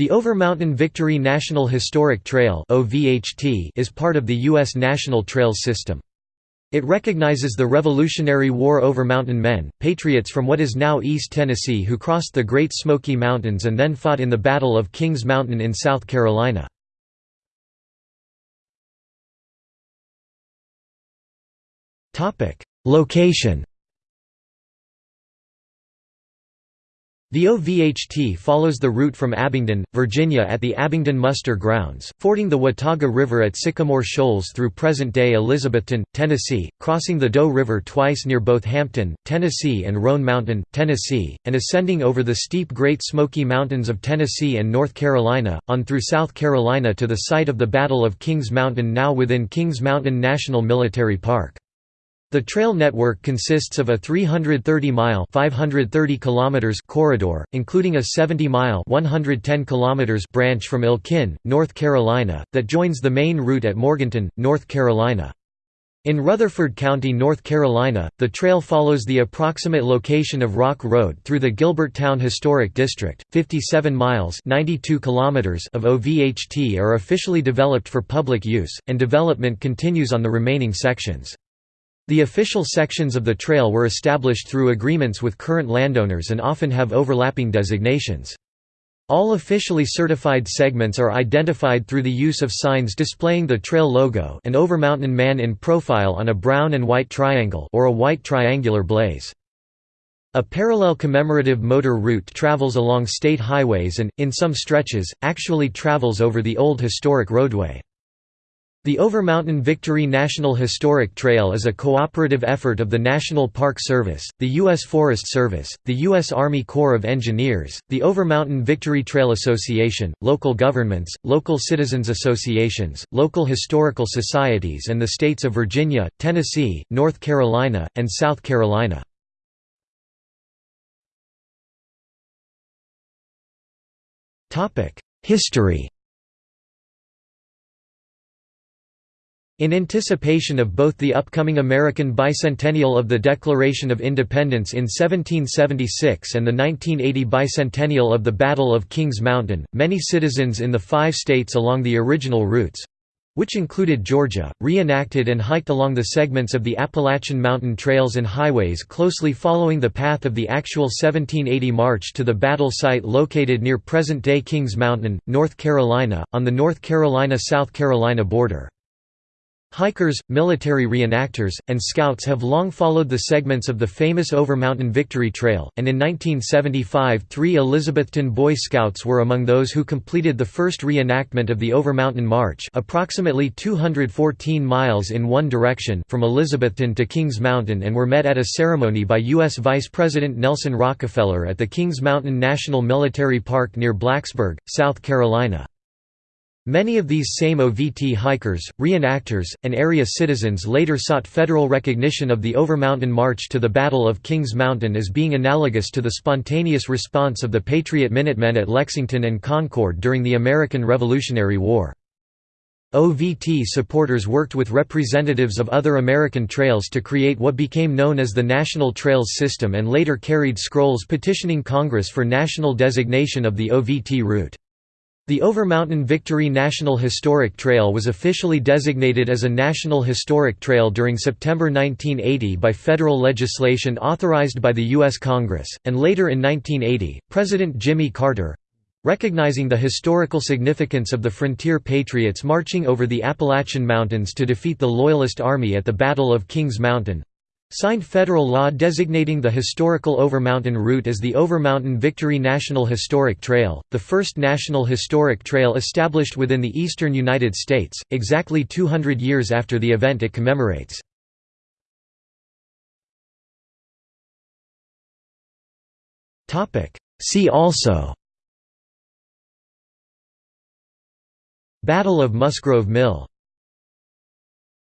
The Overmountain Victory National Historic Trail is part of the U.S. National Trails system. It recognizes the Revolutionary War Overmountain men, patriots from what is now East Tennessee who crossed the Great Smoky Mountains and then fought in the Battle of Kings Mountain in South Carolina. Location The OVHT follows the route from Abingdon, Virginia at the Abingdon Muster Grounds, fording the Watauga River at Sycamore Shoals through present-day Elizabethton, Tennessee, crossing the Doe River twice near both Hampton, Tennessee and Roan Mountain, Tennessee, and ascending over the steep Great Smoky Mountains of Tennessee and North Carolina, on through South Carolina to the site of the Battle of Kings Mountain now within Kings Mountain National Military Park. The trail network consists of a 330-mile (530 kilometers) corridor, including a 70-mile (110 kilometers) branch from Elkin, North Carolina, that joins the main route at Morganton, North Carolina. In Rutherford County, North Carolina, the trail follows the approximate location of Rock Road through the Gilberttown Historic District. 57 miles (92 kilometers) of OVHT are officially developed for public use, and development continues on the remaining sections. The official sections of the trail were established through agreements with current landowners and often have overlapping designations. All officially certified segments are identified through the use of signs displaying the trail logo an Overmountain man in profile on a brown and white triangle or a white triangular blaze. A parallel commemorative motor route travels along state highways and, in some stretches, actually travels over the old historic roadway. The Overmountain Victory National Historic Trail is a cooperative effort of the National Park Service, the U.S. Forest Service, the U.S. Army Corps of Engineers, the Overmountain Victory Trail Association, local governments, local citizens associations, local historical societies and the states of Virginia, Tennessee, North Carolina, and South Carolina. History In anticipation of both the upcoming American bicentennial of the Declaration of Independence in 1776 and the 1980 bicentennial of the Battle of Kings Mountain, many citizens in the five states along the original routes which included Georgia, reenacted and hiked along the segments of the Appalachian mountain trails and highways closely following the path of the actual 1780 march to the battle site located near present-day Kings Mountain, North Carolina, on the North Carolina–South Carolina border. Hikers, military reenactors, and scouts have long followed the segments of the famous Overmountain Victory Trail, and in 1975 three Elizabethton Boy Scouts were among those who completed the first reenactment of the Overmountain March approximately 214 miles in one direction from Elizabethton to Kings Mountain and were met at a ceremony by U.S. Vice President Nelson Rockefeller at the Kings Mountain National Military Park near Blacksburg, South Carolina. Many of these same OVT hikers, reenactors, and area citizens later sought federal recognition of the Overmountain March to the Battle of Kings Mountain as being analogous to the spontaneous response of the Patriot Minutemen at Lexington and Concord during the American Revolutionary War. OVT supporters worked with representatives of other American trails to create what became known as the National Trails System and later carried scrolls petitioning Congress for national designation of the OVT route. The Overmountain Victory National Historic Trail was officially designated as a National Historic Trail during September 1980 by federal legislation authorized by the U.S. Congress, and later in 1980, President Jimmy Carter—recognizing the historical significance of the frontier patriots marching over the Appalachian Mountains to defeat the Loyalist Army at the Battle of Kings Mountain, Signed federal law designating the historical Overmountain route as the Overmountain Victory National Historic Trail, the first national historic trail established within the eastern United States, exactly 200 years after the event it commemorates. See also Battle of Musgrove Mill